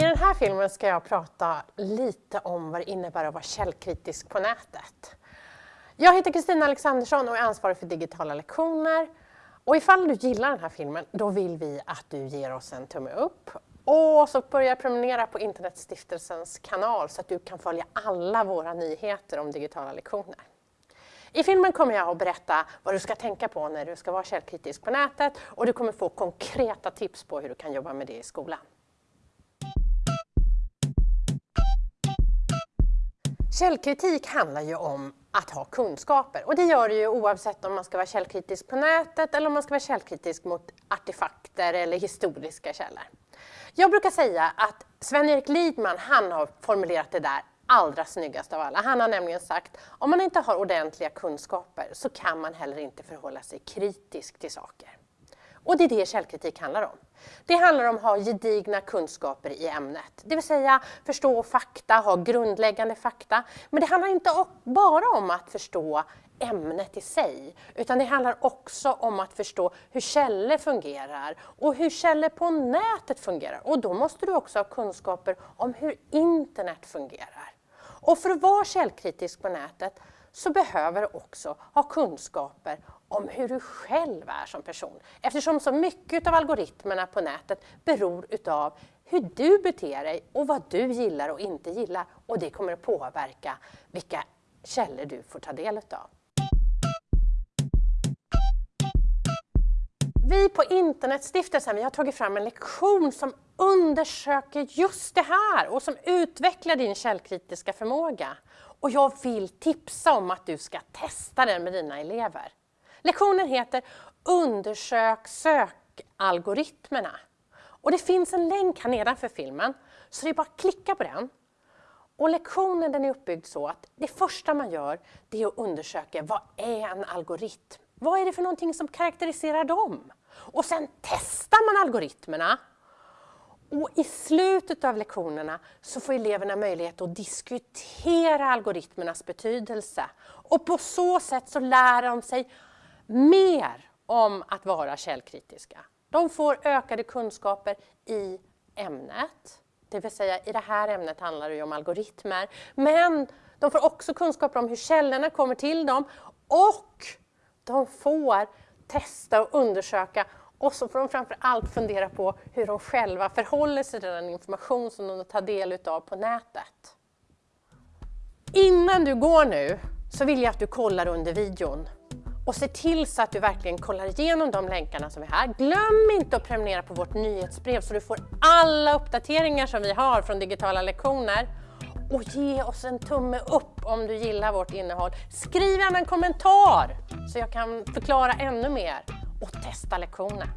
I den här filmen ska jag prata lite om vad det innebär att vara källkritisk på nätet. Jag heter Kristina Alexandersson och är ansvarig för digitala lektioner. Och ifall du gillar den här filmen, då vill vi att du ger oss en tumme upp och så börja prenumerera på Internetstiftelsens kanal så att du kan följa alla våra nyheter om digitala lektioner. I filmen kommer jag att berätta vad du ska tänka på när du ska vara källkritisk på nätet och du kommer få konkreta tips på hur du kan jobba med det i skolan. Källkritik handlar ju om att ha kunskaper och det gör det ju oavsett om man ska vara källkritisk på nätet eller om man ska vara källkritisk mot artefakter eller historiska källor. Jag brukar säga att Sven-Erik Lidman han har formulerat det där allra snyggast av alla. Han har nämligen sagt om man inte har ordentliga kunskaper så kan man heller inte förhålla sig kritisk till saker. Och det är det källkritik handlar om. Det handlar om att ha gedigna kunskaper i ämnet, det vill säga förstå fakta, ha grundläggande fakta. Men det handlar inte bara om att förstå ämnet i sig, utan det handlar också om att förstå hur källor fungerar och hur källor på nätet fungerar. Och då måste du också ha kunskaper om hur internet fungerar. Och för att vara källkritisk på nätet så behöver du också ha kunskaper om hur du själv är som person. Eftersom så mycket av algoritmerna på nätet beror utav hur du beter dig och vad du gillar och inte gillar. Och det kommer att påverka vilka källor du får ta del utav. Vi på Internetstiftelsen vi har tagit fram en lektion som undersöker just det här och som utvecklar din källkritiska förmåga. Och jag vill tipsa om att du ska testa den med dina elever. Lektionen heter Undersök sökalgoritmerna. Och det finns en länk här nedanför filmen, så det är bara att klicka på den. Och lektionen den är uppbyggd så att det första man gör det är att undersöka vad är en algoritm? Vad är det för någonting som karaktäriserar dem? Och sen testar man algoritmerna. Och i slutet av lektionerna så får eleverna möjlighet att diskutera algoritmernas betydelse. Och på så sätt så lär de sig mer om att vara källkritiska. De får ökade kunskaper i ämnet, det vill säga i det här ämnet handlar det om algoritmer, men de får också kunskaper om hur källorna kommer till dem och de får testa och undersöka och så får de framför allt fundera på hur de själva förhåller sig till den information som de tar del av på nätet. Innan du går nu så vill jag att du kollar under videon och se till så att du verkligen kollar igenom de länkarna som är här. Glöm inte att prenumerera på vårt nyhetsbrev så du får alla uppdateringar som vi har från digitala lektioner. Och ge oss en tumme upp om du gillar vårt innehåll. Skriv gärna en kommentar så jag kan förklara ännu mer och testa lektionen.